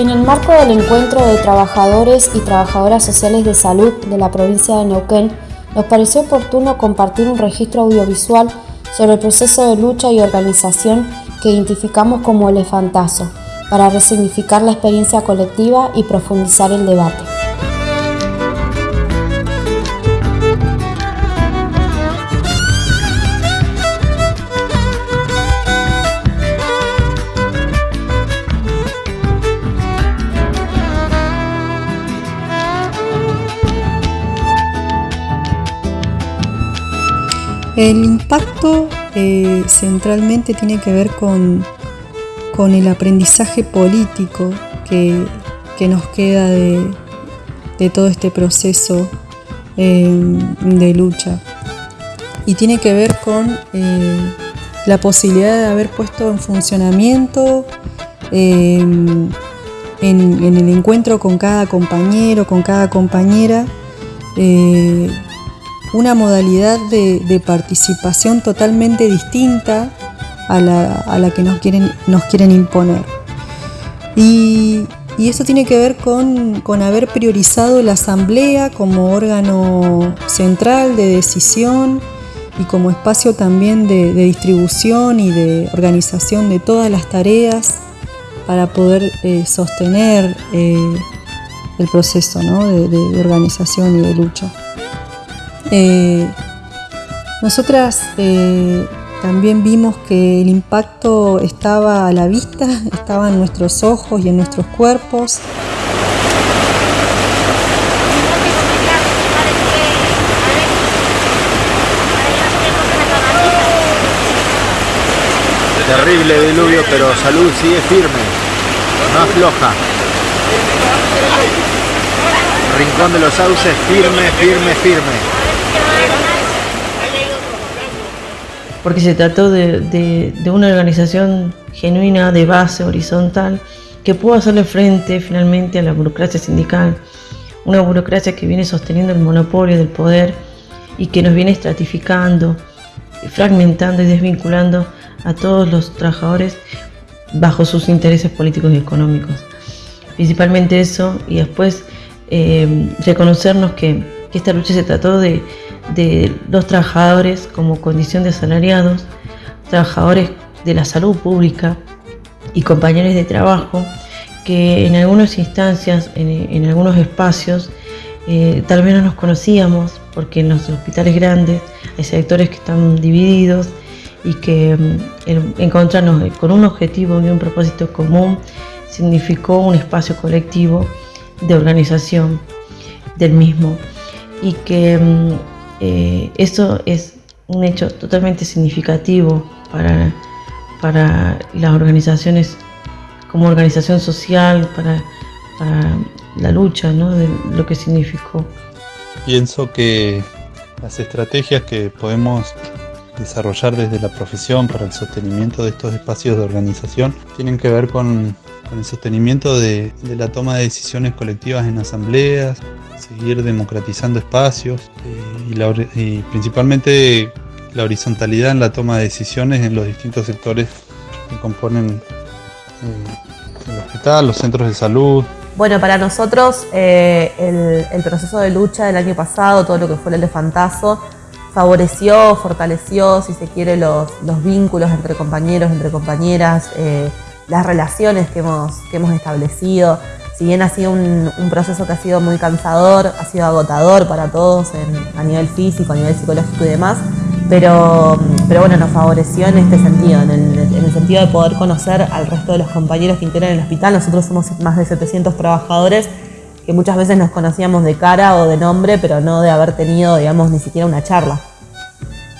En el marco del encuentro de trabajadores y trabajadoras sociales de salud de la provincia de Neuquén, nos pareció oportuno compartir un registro audiovisual sobre el proceso de lucha y organización que identificamos como elefantazo, para resignificar la experiencia colectiva y profundizar el debate. El impacto eh, centralmente tiene que ver con, con el aprendizaje político que, nos queda de, todo este proceso eh, de lucha. Y tiene que ver con eh, la posibilidad de haber puesto en funcionamiento en, en, el encuentro con cada compañero, con cada compañera, una modalidad de, participación totalmente distinta a la, que nos quieren, nos quieren imponer. Y, eso tiene que ver con, haber priorizado la asamblea como órgano central de decisión y como espacio también de, distribución y de organización de todas las tareas para poder eh, sostener eh, el proceso de organización y de lucha. Eh, nosotras eh, también vimos que el impacto estaba a la vista, estaba en nuestros ojos y en nuestros cuerpos. Terrible diluvio, pero salud sigue firme, no afloja. Rincón de los Sauces firme, firme, firme. Porque se trató de, una organización genuina de base horizontal que pudo hacerle frente finalmente a la burocracia sindical, una burocracia que viene sosteniendo el monopolio del poder y que nos viene estratificando, fragmentando y desvinculando a todos los trabajadores bajo sus intereses políticos y económicos. Principalmente eso y después eh, reconocernos que esta lucha se trató de, de los trabajadores como condición de asalariados, trabajadores de la salud pública y compañeros de trabajo que en algunas instancias, en, algunos espacios, eh, tal vez no nos conocíamos porque en los hospitales grandes hay sectores que están divididos y que mm, encontrarnos con un objetivo y un propósito común significó un espacio colectivo de organización del mismo y que mm, eh, eso es un hecho totalmente significativo para, para las organizaciones como organización social, para, la lucha, ¿no? de lo que significó. Pienso que las estrategias que podemos desarrollar desde la profesión para el sostenimiento de estos espacios de organización tienen que ver con, el sostenimiento de, la toma de decisiones colectivas en asambleas, seguir democratizando espacios eh, y, principalmente la horizontalidad en la toma de decisiones en los distintos sectores que componen eh, el hospital, los centros de salud. Bueno, para nosotros eh, el, proceso de lucha del año pasado, todo lo que fue el elefantazo, favoreció, fortaleció, si se quiere, los, vínculos entre compañeros, entre compañeras, las relaciones que hemos, que hemos establecido si bien ha sido un, proceso que ha sido muy cansador, ha sido agotador para todos a nivel físico, a nivel psicológico y demás, pero, pero bueno, nos favoreció en este sentido, en el, sentido de poder conocer al resto de los compañeros que integran el hospital. Nosotros somos más de 700 trabajadores que muchas veces nos conocíamos de cara o de nombre, pero no de haber tenido, digamos, ni siquiera una charla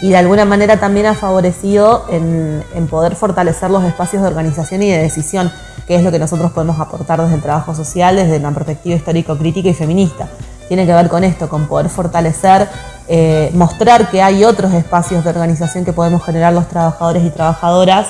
y de alguna manera también ha favorecido en, poder fortalecer los espacios de organización y de decisión, que es lo que nosotros podemos aportar desde el trabajo social, desde una perspectiva histórico-crítica y feminista. Tiene que ver con esto, con poder fortalecer, eh, mostrar que hay otros espacios de organización que podemos generar los trabajadores y trabajadoras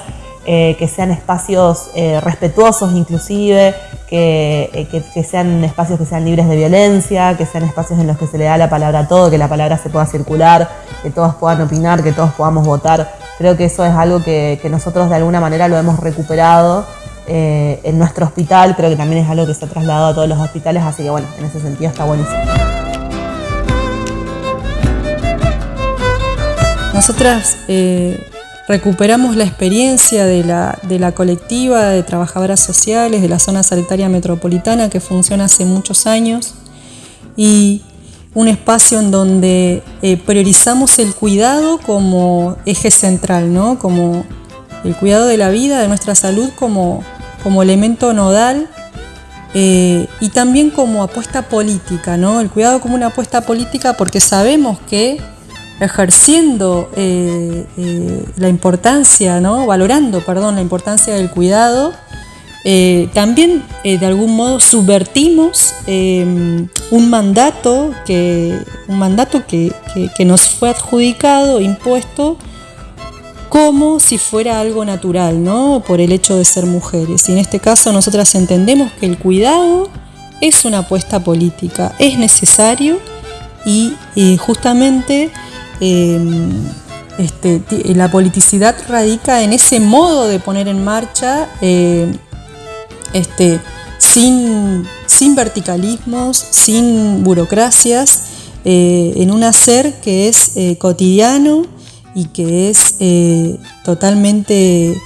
eh, que sean espacios eh, respetuosos inclusive, eh, que, que, sean espacios que sean libres de violencia, que sean espacios en los que se le da la palabra a todo, que la palabra se pueda circular, que todos puedan opinar, que todos podamos votar. Creo que eso es algo que, nosotros de alguna manera lo hemos recuperado en nuestro hospital, creo que también es algo que se ha trasladado a todos los hospitales, así que bueno, en ese sentido está buenísimo. Nosotras recuperamos la experiencia de la, colectiva de trabajadoras sociales de la zona sanitaria metropolitana que funciona hace muchos años y un espacio en donde eh, priorizamos el cuidado como eje central, ¿no? como el cuidado de la vida, de nuestra salud como, como elemento nodal eh, y también como apuesta política, ¿no? el cuidado como una apuesta política porque sabemos que ejerciendo eh, la importancia, valorando perdón, la importancia del cuidado, eh, también eh, de algún modo subvertimos un mandato, que, un mandato que, nos fue adjudicado, impuesto, como si fuera algo natural, ¿no? Por el hecho de ser mujeres. Y en este caso nosotras entendemos que el cuidado es una apuesta política, es necesario y, justamente em, este, la politicidad radica en ese modo de poner en marcha eh, este, sin, verticalismos, sin burocracias, eh, en un hacer que es eh, cotidiano y que es eh, totalmente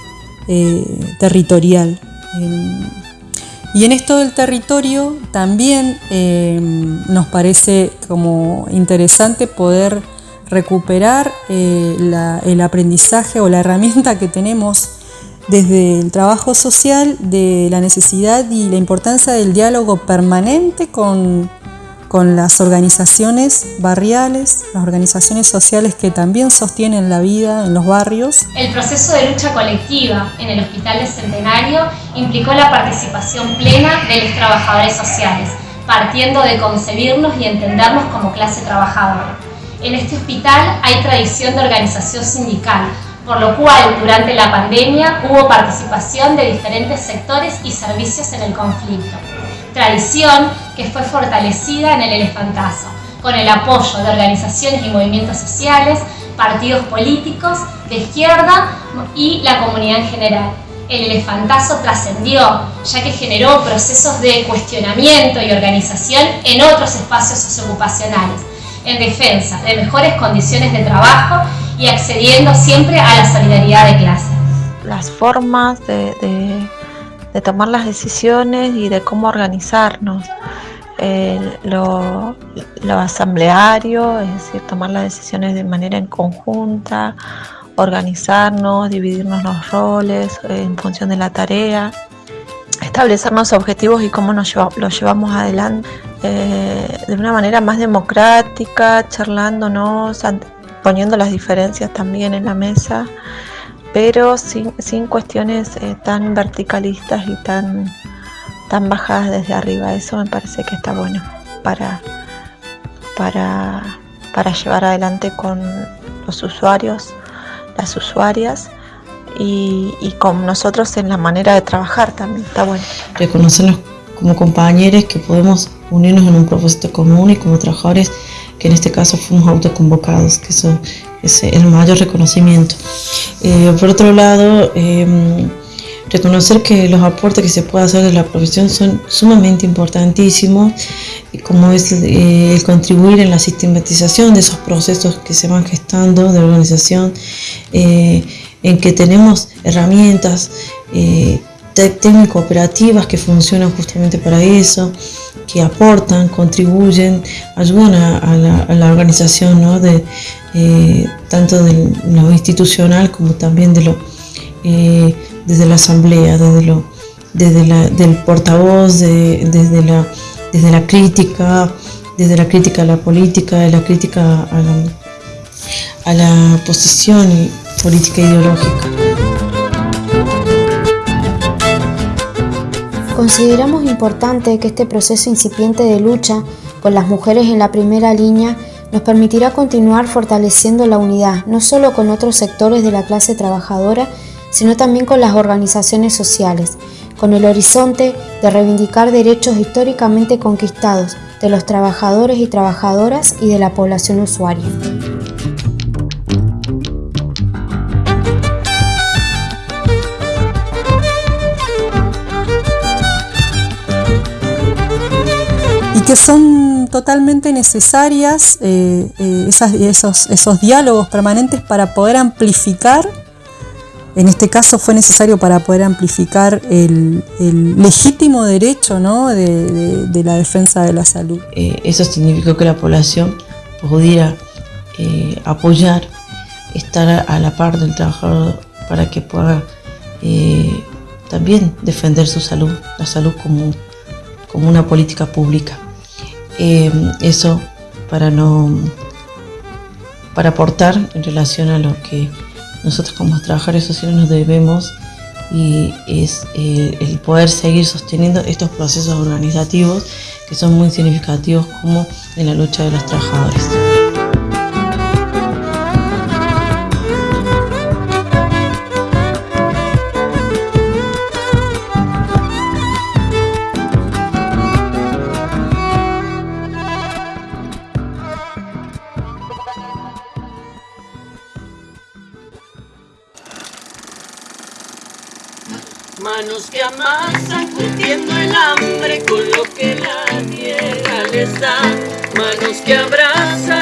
territorial. y en esto del territorio también nos parece como interesante poder recuperar el aprendizaje o la herramienta que tenemos desde el trabajo social de la necesidad y la importancia del diálogo permanente con, las organizaciones barriales, las organizaciones sociales que también sostienen la vida en los barrios. El proceso de lucha colectiva en el Hospital de Centenario implicó la participación plena de los trabajadores sociales, partiendo de concebirnos y entendernos como clase trabajadora. En este hospital hay tradición de organización sindical, por lo cual durante la pandemia hubo participación de diferentes sectores y servicios en el conflicto. Tradición que fue fortalecida en el elefantazo, con el apoyo de organizaciones y movimientos sociales, partidos políticos, de izquierda y la comunidad en general. El elefantazo trascendió, ya que generó procesos de cuestionamiento y organización en otros espacios socioocupacionales, en defensa de mejores condiciones de trabajo y accediendo siempre a la solidaridad de clase. Las formas de, tomar las decisiones y de cómo organizarnos. lo, asambleario, es decir, tomar las decisiones de manera en conjunta, organizarnos, dividirnos los roles en función de la tarea, establecernos objetivos y cómo nos los llevamos adelante eh, de una manera más democrática, charlándonos, poniendo las diferencias también en la mesa, pero sin, cuestiones eh, tan verticalistas y tan, tan bajadas desde arriba. Eso me parece que está bueno para, para, para llevar adelante con los usuarios, las usuarias. Y, y, con nosotros en la manera de trabajar también está bueno. Reconocernos como compañeros que podemos unirnos en un propósito común y como trabajadores que en este caso fuimos autoconvocados, que eso es el mayor reconocimiento. Eh, por otro lado, em, reconocer que los aportes que se puede hacer de la profesión son sumamente importantísimos, como es eh, el contribuir en la sistematización de esos procesos que se van gestando de organización, eh, en que tenemos herramientas técnico operativas que funcionan justamente para eso, que aportan, contribuyen, ayudan a, la, organización ¿no? de, eh, tanto de lo institucional como también de lo, eh, desde la asamblea, desde, lo, desde la, del portavoz, desde, la, desde la crítica, desde la crítica a la política, de la crítica a la, a la posición política ideológica. Consideramos importante que este proceso incipiente de lucha con las mujeres en la primera línea nos permitirá continuar fortaleciendo la unidad, no solo con otros sectores de la clase trabajadora, sino también con las organizaciones sociales, con el horizonte de reivindicar derechos históricamente conquistados de los trabajadores y trabajadoras y de la población usuaria. Que son totalmente necesarias eh, eh, esos, esos diálogos permanentes para poder amplificar, en este caso fue necesario para poder amplificar el, legítimo derecho de, la defensa de la salud. Eh, eso significó que la población pudiera apoyar, estar a la par del trabajador para que pueda también defender su salud, la salud como una política pública. Eh, eso para no para aportar en relación a lo que nosotros como trabajadores sociales nos debemos y es eh, el poder seguir sosteniendo estos procesos organizativos que son muy significativos como en la lucha de los trabajadores. Amasan curtiendo el hambre con lo que la tierra les da. Manos que abrazan